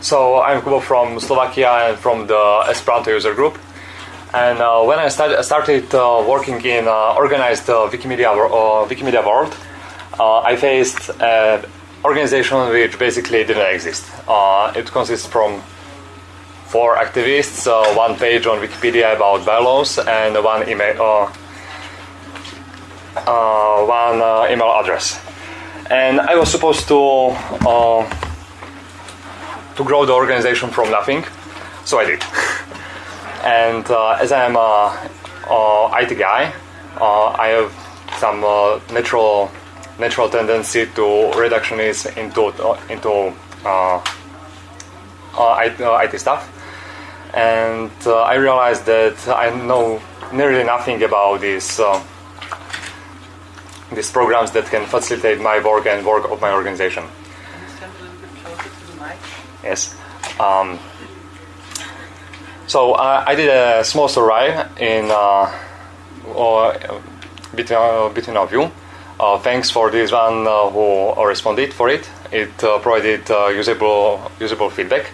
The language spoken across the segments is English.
so I'm Kubo from Slovakia and from the Esperanto user group. And uh, when I started, started uh, working in uh, organized uh, Wikimedia, uh, Wikimedia world, uh, I faced an organization which basically didn't exist. It consists from four activists, one page on Wikipedia about bylaws, and one email, one email address. And I was supposed to to grow the organization from nothing, so I did. and uh, as I'm a, IT guy, uh, I have some uh, natural natural tendency to reductionist into into uh, uh, IT, uh, stuff, and uh, I realized that I know nearly nothing about these uh, these programs that can facilitate my work and work of my organization. Can you stand a little bit closer to the Yes. Um, so uh, I did a small survey in uh, or between uh, between of you. Uh, thanks for this one uh, who responded for it. It uh, provided uh, usable usable feedback.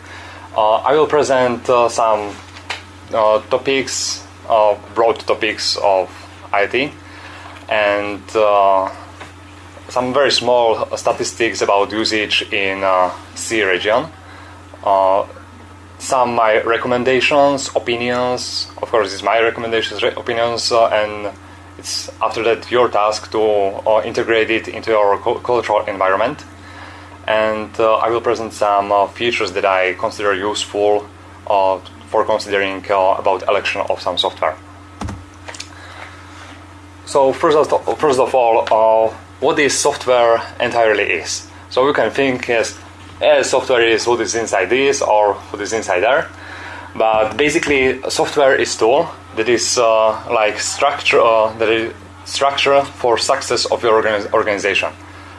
Uh, I will present uh, some uh, topics, uh, broad topics of IT, and uh, some very small statistics about usage in uh, CEE region. Uh, some my recommendations, opinions. Of course, it's my recommendations, re- opinions, uh, and it's after that your task to uh, integrate it into your cu- cultural environment. And uh, I will present some uh, features that I consider useful uh, for considering about election of some software. So first of, first of all, what this software entirely is. So you can think as, as software is what is inside this or what is inside there. But basically, software is tool that is uh, like structure uh, that is structure for success of your organi- organization.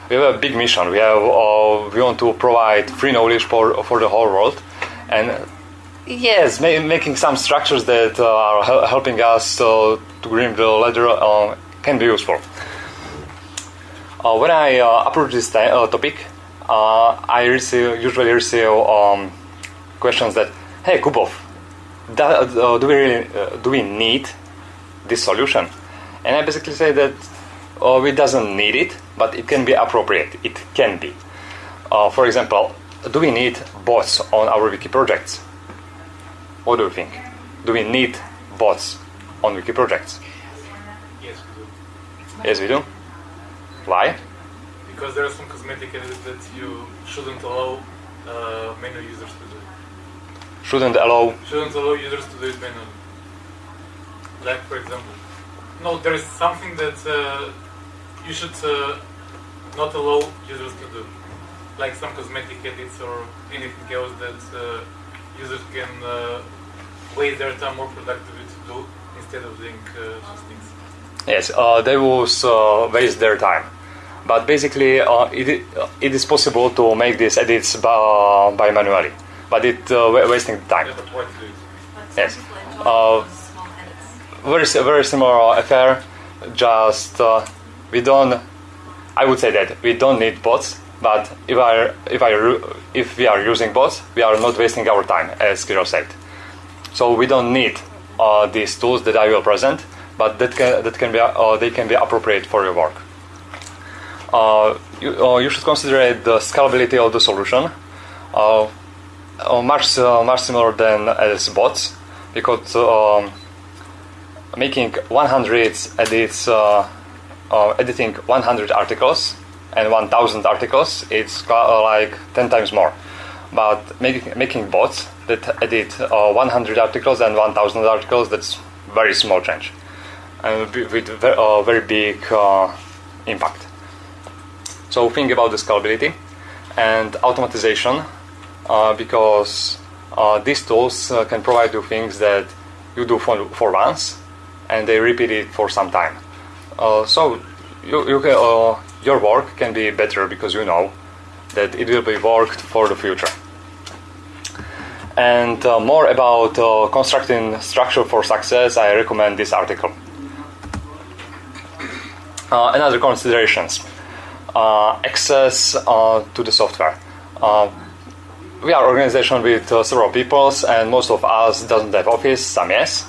We have a big mission. We have uh, we want to provide free knowledge for for the whole world, and Yes, ma- making some structures that uh, are hel- helping us uh, to green the ladder uh, can be useful. Uh, when I uh, approach this ti- uh, topic, uh, I receive, usually receive um, questions that, "Hey, Kubov, uh, do we really uh, do we need this solution?" And I basically say that uh, we doesn't need it, but it can be appropriate. It can be. Uh, for example, do we need bots on our wiki projects? What do you think? Do we need bots on wiki projects? Yes, we do. Yes, we do. Why? Because there are some cosmetic edits that you shouldn't allow uh, manual users to do. Shouldn't allow. Shouldn't allow users to do it manually. Like, for example, no, there is something that uh, you should uh, not allow users to do, like some cosmetic edits or anything else that uh, users can uh, waste their time more productively to do instead of doing uh, things. Yes, uh, they will waste their time. But basically, uh, it, it is possible to make these edits by, by manually. But it uh, wasting time. Yes. Uh, very very similar affair. Just uh, we don't. I would say that we don't need bots. But if I if I if we are using bots, we are not wasting our time, as Kirill said. So we don't need uh, these tools that I will present, but that can that can be uh, they can be appropriate for your work. Uh, you, uh, you should consider the scalability of the solution. Uh, much much similar than as bots, because um, making 100 edits, editing 100 articles and 1,000 articles, it's like 10 times more. But making making bots that edit uh, 100 articles and 1,000 articles, that's very small change, and with with uh, very big uh, impact. So think about the scalability and automatization, uh, because uh, these tools uh, can provide you things that you do for, for once, and they repeat it for some time. Uh, so you, you can, uh, your work can be better because you know that it will be worked for the future. And uh, more about constructing structure for success, I recommend this article. Another considerations: access uh, to the software. Uh, we are organization with uh, several peoples, and most of us doesn't have office. Some yes,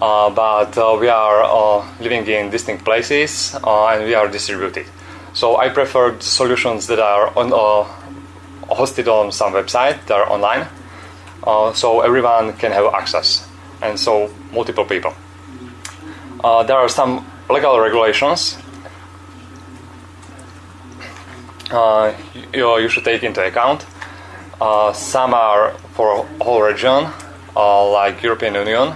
uh, but uh, we are uh, living in distinct places uh, and we are distributed. So I prefer solutions that are on, uh, hosted on some website that are online, uh, so everyone can have access, and so multiple people. Uh, there are some legal regulations uh, you, you should take into account. Uh, some are for whole region, uh, like European Union.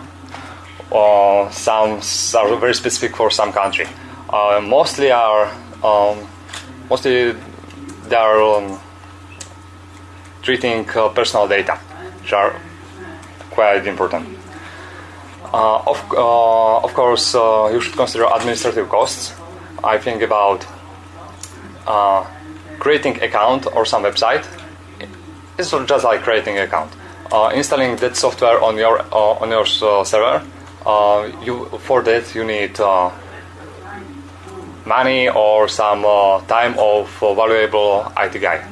Uh, some are very specific for some country. Uh, mostly are um, mostly they are um, treating uh, personal data, which are quite important. Uh, of, of course, you should consider administrative costs. I think about creating account or some website. It's just like creating account. Uh, installing that software on your uh, on your uh, server. Uh, you for that you need uh, money or some time of valuable IT guy.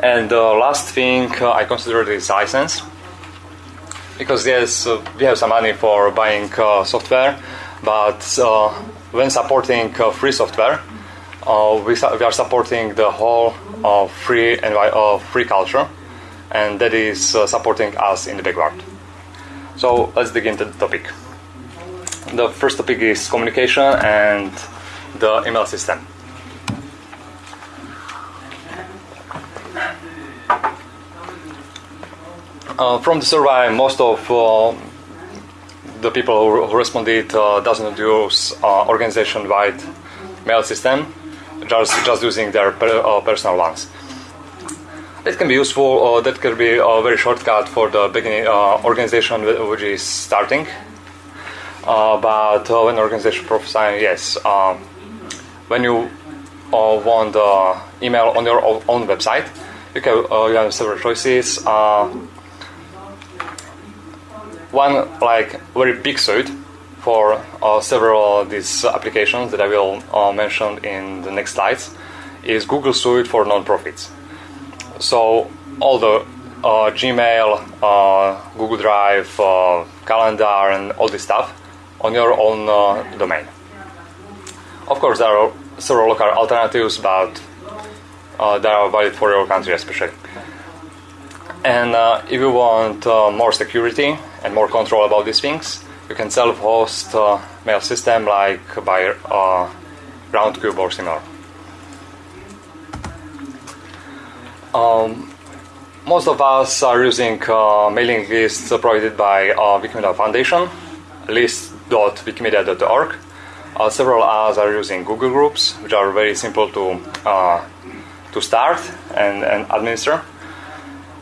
And the last thing I consider is license because yes, we have some money for buying software, but when supporting free software, uh, we, we are supporting the whole uh, free envi- uh, free culture, and that is uh, supporting us in the backward. So let's dig into the topic. The first topic is communication and the email system. Uh, from the survey, most of uh, the people who, responded uh, doesn't use organization-wide mail system, just just using their per, uh, personal ones. It can be useful. Uh, that can be a very shortcut for the beginning uh, organization which is starting. But when organization prophesying, yes, um, when you want the email on your own website, you can uh, you have several choices. Uh, one like very big suite for uh, several of these applications that I will uh, mention in the next slides is Google Suite for non-profits. So all the uh, Gmail, uh, Google Drive, uh, calendar, and all this stuff on your own uh, domain. Of course, there are several local alternatives, but they are valid for your country especially. And if you want more security and more control about these things, you can self-host uh, mail system like by uh, Roundcube or similar. Um, most of us are using uh, mailing lists provided by uh, Wikimedia Foundation, list.wikimedia.org. Uh, several others are using Google Groups, which are very simple to uh, to start and, and administer.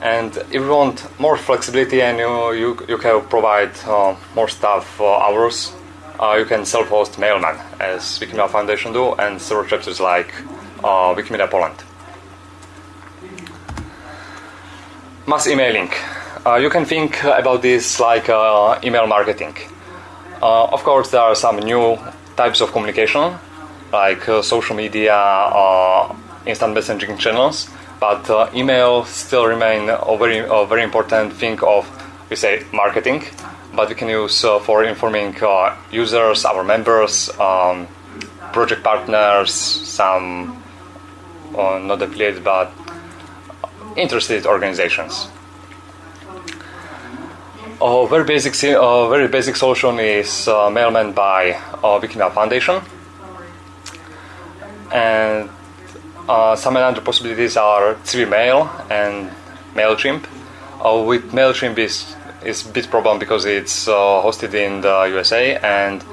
And if you want more flexibility and you, you, you can provide uh, more staff hours, uh, you can self-host Mailman, as Wikimedia Foundation do, and several chapters like uh, Wikimedia Poland. Mass emailing. Uh, you can think about this like email marketing. Of course, there are some new types of communication, like social media, instant messaging channels, but uh, email still remain a very, a very important thing of, we say, marketing. But we can use uh, for informing uh, users, our members, um, project partners, some uh, not affiliates, but interested organizations. A very basic, si- uh, very basic solution is uh, Mailman by uh, Wikimedia Foundation, and uh, some other possibilities are CiviMail and Mailchimp. Uh, with Mailchimp is is a bit problem because it's uh, hosted in the USA and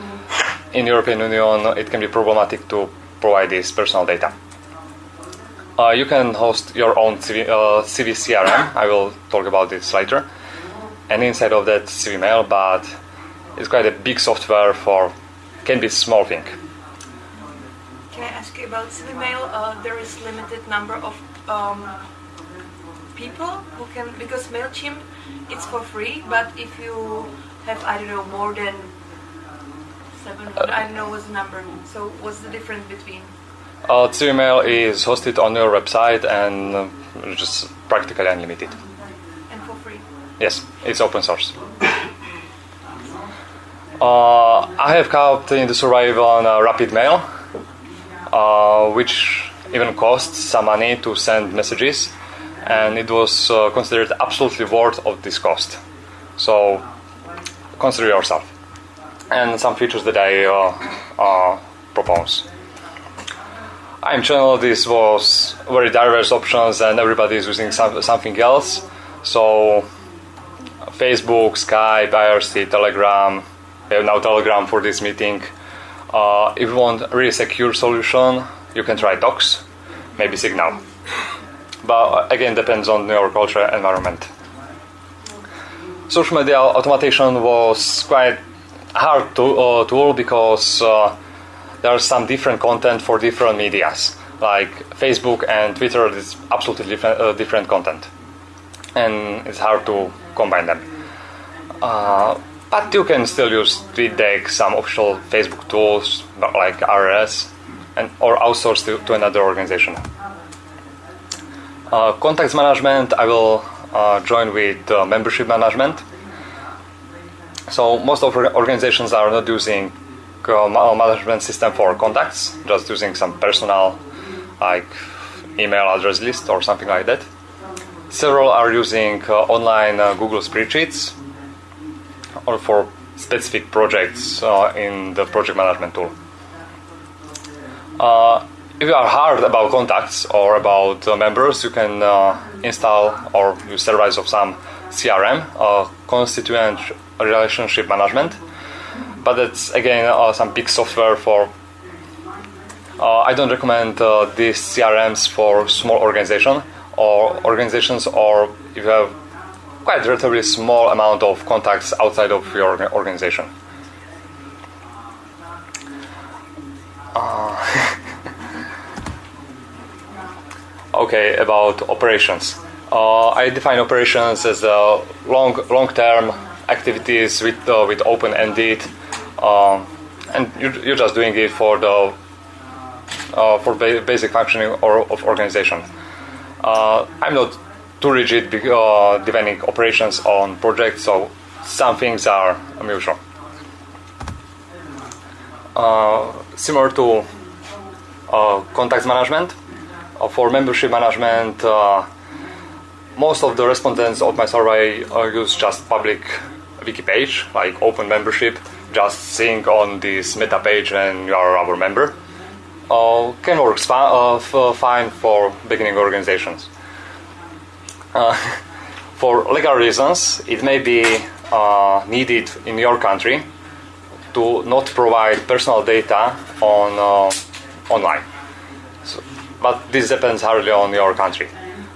in European Union it can be problematic to provide this personal data. Uh, you can host your own Civi, uh, CiviCRM. I will talk about this later. And inside of that CiviMail, but it's quite a big software for can be small thing. Can I ask you about Mail? Uh, there is limited number of um, people who can because Mailchimp it's for free, but if you have I don't know more than seven, I don't know what's the number. So what's the difference between? Uh, Civi is hosted on your website and uh, just practically unlimited. And for free. Yes, it's open source. Uh, I have helped in the survival on uh, Rapid Mail, which even costs some money to send messages, and it was uh, considered absolutely worth of this cost. So consider yourself. And some features that I uh, uh, propose. I'm channel this was very diverse options, and everybody is using some, something else. So Facebook, Skype, IRC, Telegram. Now Telegram for this meeting. Uh, if you want a really secure solution, you can try Docs, maybe Signal. But again, depends on your cultural environment. Social media automation was quite hard to uh, tool because uh, there are some different content for different medias. Like Facebook and Twitter is absolutely different, uh, different content, and it's hard to combine them. But you can still use TweetDeck, some official Facebook tools like RS, and or outsource to, to another organization. Uh, contacts management, I will uh, join with uh, membership management. So most of organizations are not using uh, management system for contacts, just using some personal, like email address list or something like that. Several are using uh, online uh, Google spreadsheets or for specific projects uh, in the project management tool. Uh, if you are hard about contacts or about uh, members, you can uh, install or use service of some CRM, uh, constituent relationship management. But it's again uh, some big software for. I don't recommend these CRMs for small organization or organizations, or if you have quite relatively small amount of contacts outside of your orga- organization. Okay, about operations. Uh, I define operations as uh, long long-term activities with uh, with open-ended, um, and you, you're just doing it for the uh, for ba- basic functioning or, of organization. Uh, I'm not too rigid uh, defining operations on projects, so some things are mutual. Uh, similar to uh, contacts management, uh, for membership management, uh, most of the respondents of my survey uh, use just public wiki page, like open membership, just seeing on this meta page and you are our member. Can work fine for beginning organizations. Uh, for legal reasons, it may be uh, needed in your country to not provide personal data on uh, online. So, but this depends hardly on your country.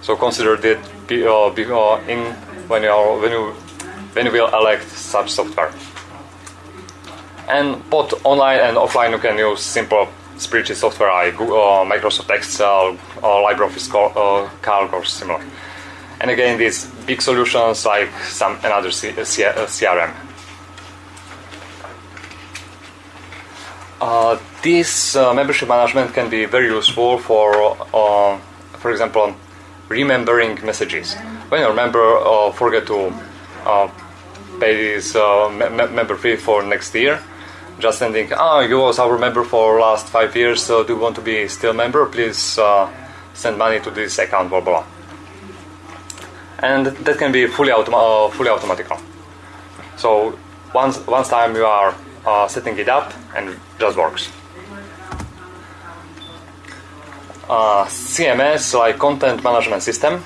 So consider that uh, uh, in when you are, when you when you will elect such software. And both online and offline, you can use simple spreadsheet software like Microsoft Excel or LibreOffice Cal- Calc or similar. And again, these big solutions like some another C- C- uh, CRM. Uh, this uh, membership management can be very useful for, uh, for example, remembering messages. When your member uh, forget to uh, pay his uh, me- me- member fee for next year, just sending, ah, you was our member for last five years, so do you want to be still member? Please uh, send money to this account, blah blah. And that can be fully automa- uh, fully automatical. So once once time you are uh, setting it up and it just works. Uh, CMS, like content management system,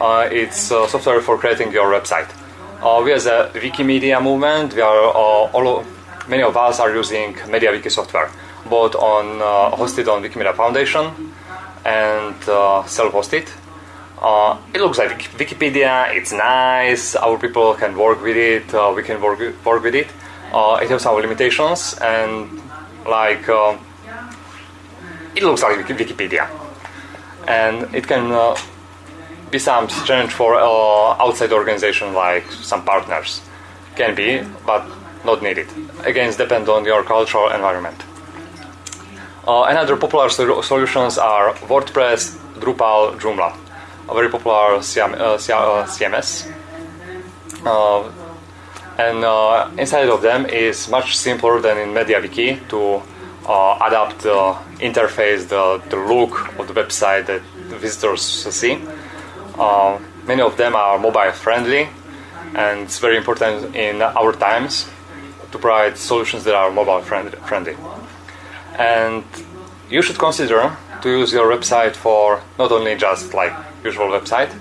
uh, it's uh, software for creating your website. Uh, we as a Wikimedia movement, we are all many of us are using MediaWiki software, both on hosted on Wikimedia Foundation and self-hosted. Uh, it looks like Wikipedia. It's nice. Our people can work with it. Uh, we can work work with it. Uh, it has some limitations, and like uh, it looks like Wikipedia, and it can uh, be some strange for uh, outside organization like some partners. Can be, but not needed. Again, depends on your cultural environment. Another popular sol- solutions are WordPress, Drupal, Joomla, a very popular CM, uh, CMS. Uh, and uh, inside of them is much simpler than in MediaWiki to adapt the interface, the, the look of the website that the visitors see. Many of them are mobile friendly, and it's very important in our times to provide solutions that are mobile friend- friendly. And you should consider to use your website for not only just like usual website,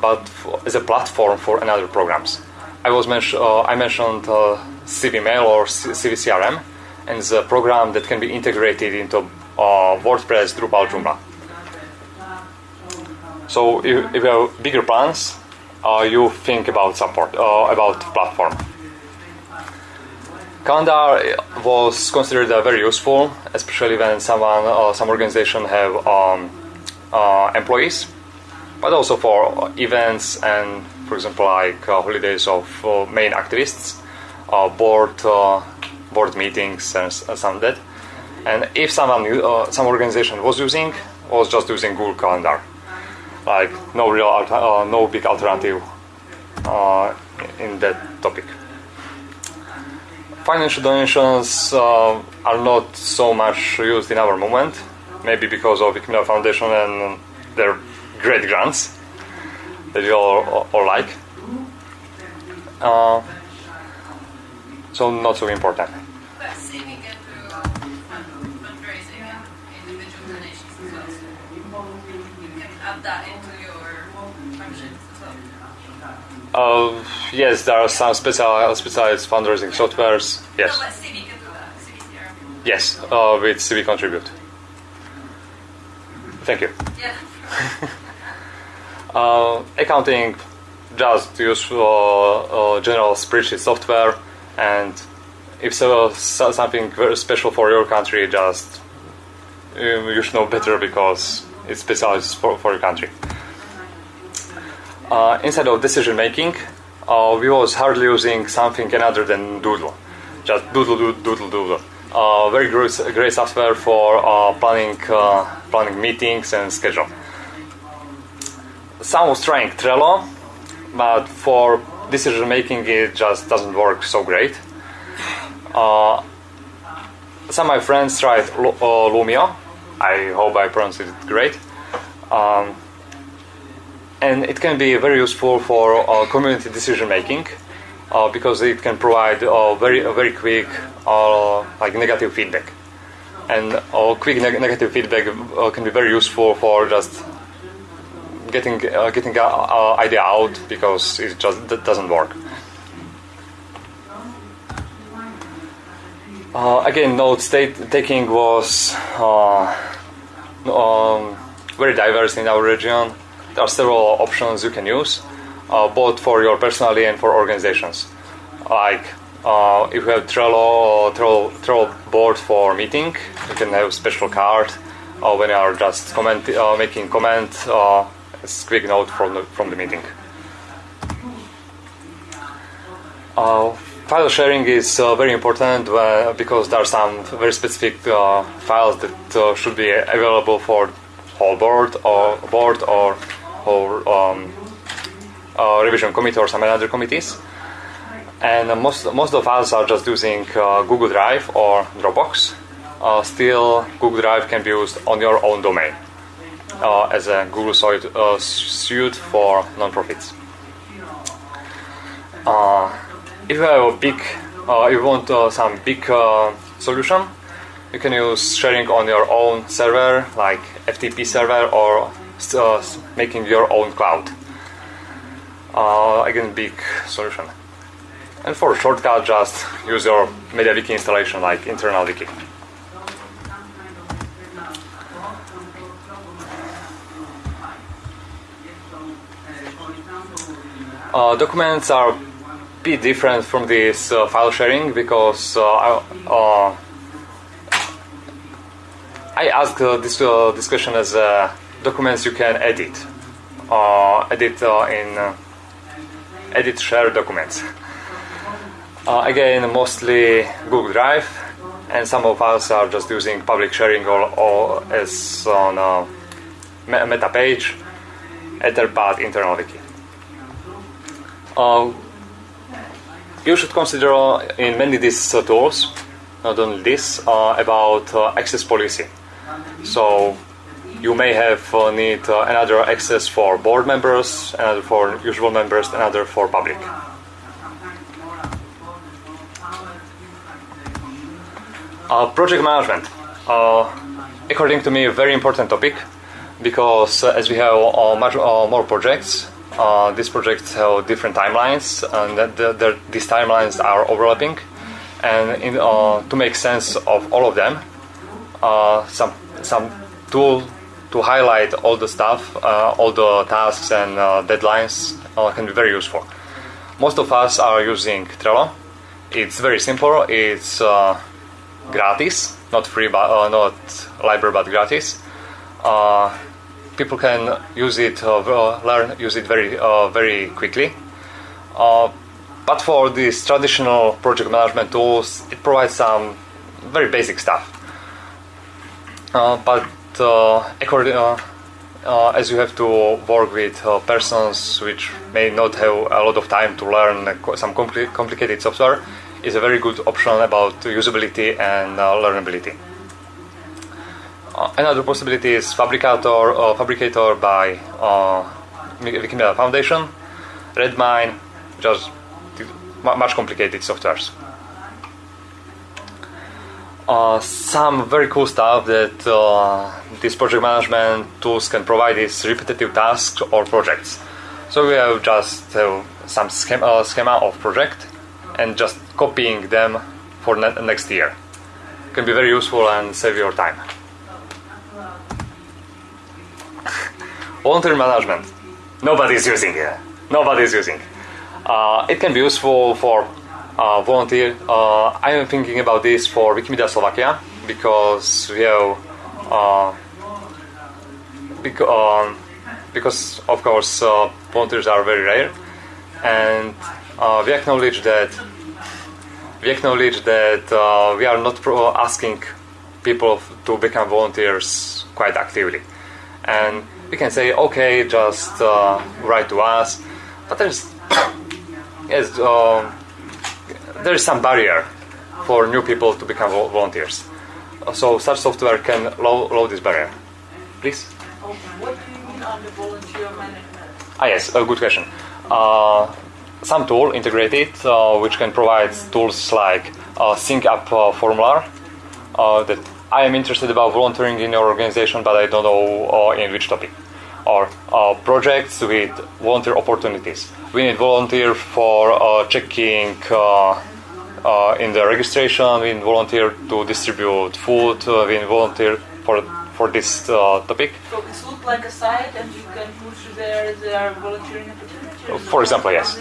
but as a platform for another programs. I was mention, uh, I mentioned uh, CiviMail or CiviCRM, and a program that can be integrated into uh, WordPress, Drupal, Joomla. So if, if you have bigger plans, uh, you think about support, uh, about platform. Calendar was considered uh, very useful, especially when someone, uh, some organization have um, uh, employees, but also for events and, for example, like uh, holidays of uh, main activists, uh, board board meetings and some that. And if someone, u- uh, some organization was using, was just using Google Calendar, like no real, no big alternative in that topic. Financial donations uh, are not so much used in our moment, maybe because of Wikimedia Foundation and their great grants that you all, all like. Uh, so not so important. But saving it through fundraising and individual donations as well. So you can add that into your functions as well. Uh, yes, there are some special, specialized fundraising softwares. Yes, No, but Civi can do that. CiviCRM. yes, uh, with CiviContribute. Thank you. Yeah. Uh, accounting, just use uh, uh, general spreadsheet software, and if so, so something very special for your country, just um, you should know better because it's specialized for, for your country. Uh, instead of decision making, uh, we was hardly using something another than Doodle, just Doodle, Doodle, Doodle, Doodle. Uh, very great, great software for uh, planning, planning meetings and schedule some was trying Trello, but for decision making it just doesn't work so great. Uh, some of my friends tried Lu- uh, Loomio. I hope I pronounced it great. Um, and it can be very useful for uh, community decision making uh, because it can provide uh, very very quick uh, like negative feedback. And quick neg- negative feedback can be very useful for just getting uh, getting uh, idea out because it just doesn't work. Uh, again, note state taking was uh, um, very diverse in our region. There are several options you can use, uh, both for your personally and for organizations. Like uh, if you have Trello, Trello, Trello board for meeting, you can have special card uh, when you are just comment, making comment. As quick note from the from the meeting. Uh, file sharing is uh, very important uh, because there are some very specific uh, files that uh, should be available for whole board or board or or um, uh, revision committee or some other committees. And most most of files are just using Google Drive or Dropbox. Still, Google Drive can be used on your own domain uh, as a Google suite, uh, suite for nonprofits. Uh, if you have a big, uh, you want uh, some big uh, solution, you can use sharing on your own server, like FTP server, or uh, making your own cloud. Again, big solution. And for shortcut, just use your MediaWiki installation, like internal wiki. Uh, documents are a bit different from this uh, file sharing because uh, I, uh, I asked uh, this discussion as documents you can edit, edit in edit share documents. Again, mostly Google Drive, and some of us are just using public sharing or, or as on a meta page, Etherpad internal wiki. Uh, you should consider uh, in many of these uh, tools, not only this, uh, about uh, access policy. So you may have uh, need uh, another access for board members, another for usual members, another for public. Uh, project management, uh, according to me, a very important topic because uh, as we have uh, much uh, more projects, uh, these projects have different timelines, and that the, the, these timelines are overlapping. And in, uh, to make sense of all of them, uh, some some tool to highlight all the stuff, uh, all the tasks and uh, deadlines uh, can be very useful. Most of us are using Trello. It's very simple. It's gratis, not free, but not library, but gratis. People can use it, uh, uh, learn, use it very, uh, very quickly. Uh, but for these traditional project management tools, it provides some very basic stuff. Uh, but uh, as you have to work with persons which may not have a lot of time to learn some compli- complicated software, is a very good option about usability and learnability. Uh, another possibility is Phabricator, uh, Phabricator by uh, Wikimedia Foundation, Redmine, just much complicated softwares. Uh, some very cool stuff that uh, these project management tools can provide is repetitive tasks or projects. So we have just uh, some schema, uh, schema of project and just copying them for ne- next year. Can be very useful and save your time. Volunteer management. Nobody is using it. Nobody is using. Uh, it can be useful for uh, volunteer. Uh, I am thinking about this for Wikimedia Slovakia because we have uh, bec- um, because of course uh, volunteers are very rare, and uh, we acknowledge that we acknowledge that we are not asking people to become volunteers quite actively, and we can say okay, just uh, write to us, but there's yes. um there is some barrier for new people to become volunteers. So such software can low, low this barrier. Please. What do you mean under volunteer management? Ah yes, a good question. Uh, some tool integrated uh, which can provide tools like uh, sync up uh, formula uh, that I am interested about volunteering in your organization, but I don't know uh, in which topic. Or uh, projects with volunteer opportunities. We need volunteer for uh, checking uh, uh, in the registration. We need volunteer to distribute food. Uh, we need volunteer for for this uh, topic. So it's look like a site and you can put there their volunteering opportunities? For example, yes.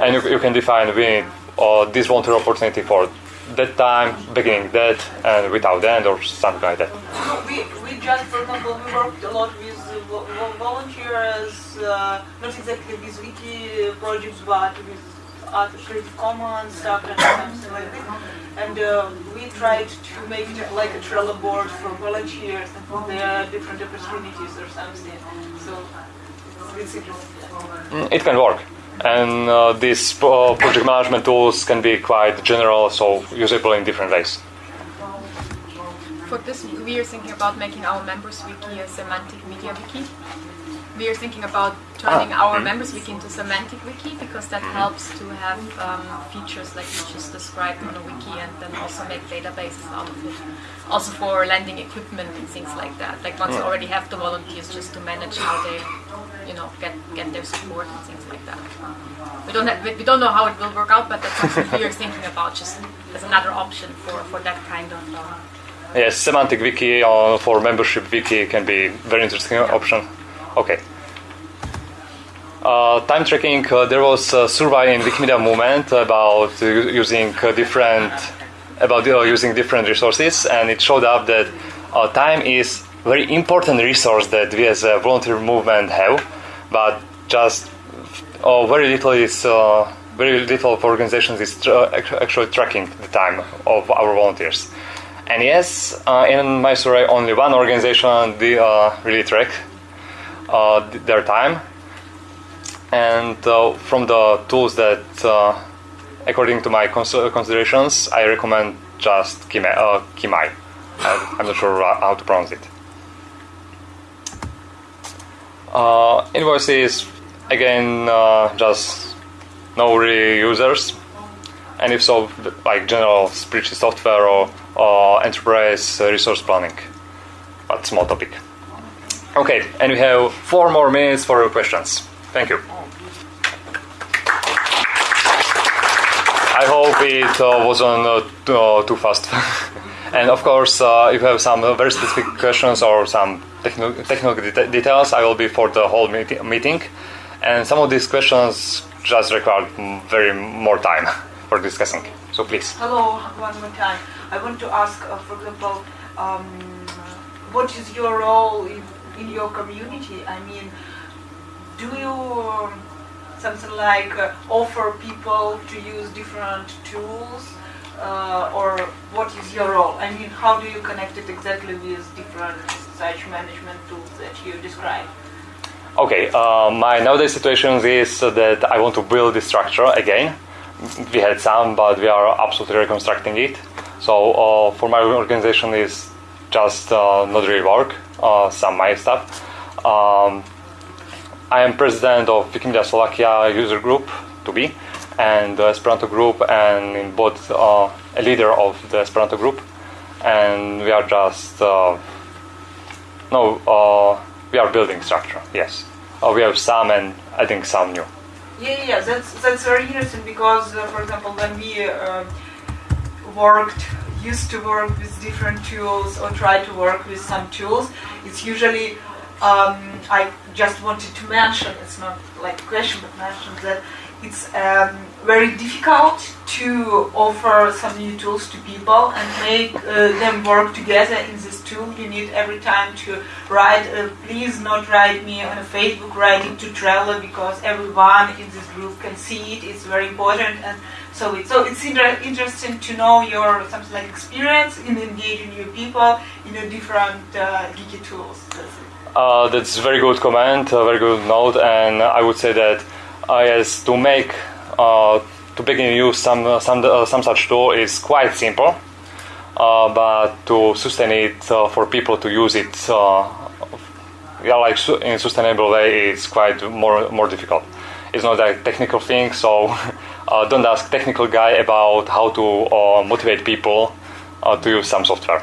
And you, you can define we need uh, this volunteer opportunity for that time, beginning that, and without end, or something like that. We, we just, for example, we worked a lot with uh, vo- vo- volunteers, uh, not exactly with wiki projects, but with other Creative Commons stuff and something like this. And uh, we tried to make it like a Trello board for volunteers and for their different opportunities or something. So it's interesting. Mm, It can work. And uh, these uh, project management tools can be quite general, so usable in different ways. For this, we are thinking about making our members wiki a Semantic MediaWiki. We are thinking about turning Ah, our mhm. members wiki into semantic wiki because that helps to have um, features like you just described on a wiki and then also make databases out of it. Also for lending equipment and things like that. Like once you already have the volunteers just to manage how they, you know, get get their support and things like that. We don't have, we don't know how it will work out, but that's something we are thinking about just as another option for, for that kind of um, Yes, semantic wiki uh, for membership wiki can be very interesting option. Okay. Uh, time tracking. Uh, there was a survey in Wikimedia movement about uh, using uh, different about uh, using different resources, and it showed up that uh, time is very important resource that we as a volunteer movement have, but just uh, very little is uh, very little of organizations is tra- actually tracking the time of our volunteers. And yes, uh, in my survey, only one organization did uh, really track uh, their time. And uh, from the tools that, uh, according to my cons- considerations, I recommend just Kimai. Kimai. I'm not sure how to pronounce it. Uh, invoices, again, uh, just no really users. And if so, like general spreadsheet software or, or enterprise uh, resource planning. But small topic. Okay, and we have four more minutes for your questions. Thank you. I hope it uh, wasn't uh, too, uh, too fast. and of course, uh, if you have some uh, very specific questions or some technical, technical deta- details, I will be for the whole meeti- meeting. And some of these questions just require very more time for discussing. So please. Hello, one more time. I want to ask, uh, for example, um, what is your role in, in your community? I mean, do you um, something like uh, offer people to use different tools, uh, or what is your role? I mean, how do you connect it exactly with different such management tools that you describe? Okay, uh, my nowadays situation is that I want to build this structure again. We had some, but we are absolutely reconstructing it. So uh, for my organization is just uh, not really work. Uh, some my stuff. Um, I am president of Wikimedia Slovakia user group to be, and Esperanto group, and in both uh, a leader of the Esperanto group, and we are just uh, no, uh, we are building structure. Yes, uh, we have some and I think some new. Yeah, yeah, that's that's very interesting because, uh, for example, when we uh, worked, used to work with different tools or try to work with some tools, it's usually um, I just wanted to mention. It's not like a question, but mention that it's um, very difficult to offer some new tools to people and make uh, them work together in this tool. You need every time to write, uh, please not write me on a Facebook, write it to Trello because everyone in this group can see it. It's very important. And so, it, so it's inter- interesting to know your something like experience in engaging new people in a different uh, geeky tools. That's. Uh, that's a very good comment, a very good note, and I would say that uh, yes, to make to begin use some uh, some uh, some such tool is quite simple, uh, but to sustain it uh, for people to use it, uh, yeah, like su- in sustainable way, is quite more more difficult. It's not a technical thing, so uh, don't ask technical guy about how to uh, motivate people uh, to use some software.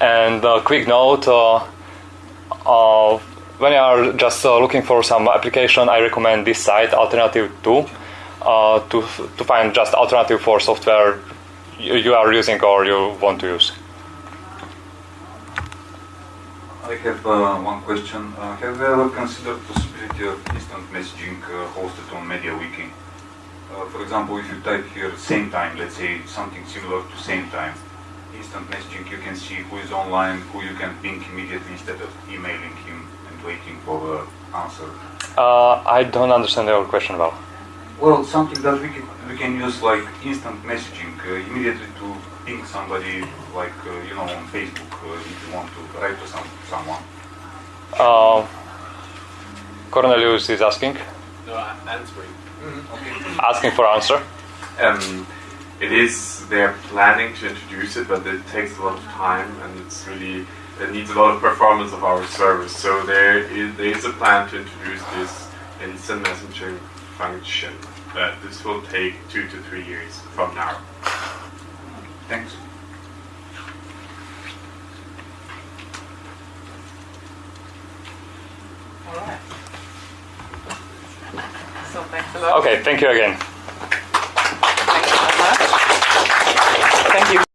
And a quick note uh, uh, when you are just uh, looking for some application, I recommend this site, Alternative 2, uh, to, to find just alternative for software you, you are using or you want to use. I have uh, one question. Uh, have you ever considered possibility of instant messaging uh, hosted on MediaWiki? Uh, for example, if you type here same time, let's say something similar to same time, instant messaging, you can see who is online, who you can ping immediately instead of emailing him waiting for the answer. Uh, I don't understand your question well. Well, something that we can, we can use like instant messaging uh, immediately to ping somebody, like uh, you know on Facebook uh, if you want to write to some someone. Uh, Cornelius is asking, No, I'm answering. asking for answer. Um, it is they're planning to introduce it, but it takes a lot of time and it's really it needs a lot of performance of our service. So there is there is a plan to introduce this instant messaging function, but this will take two to three years from now. Thanks. All right. So thanks a lot. Okay, thank you again. Thank you so much. Thank you.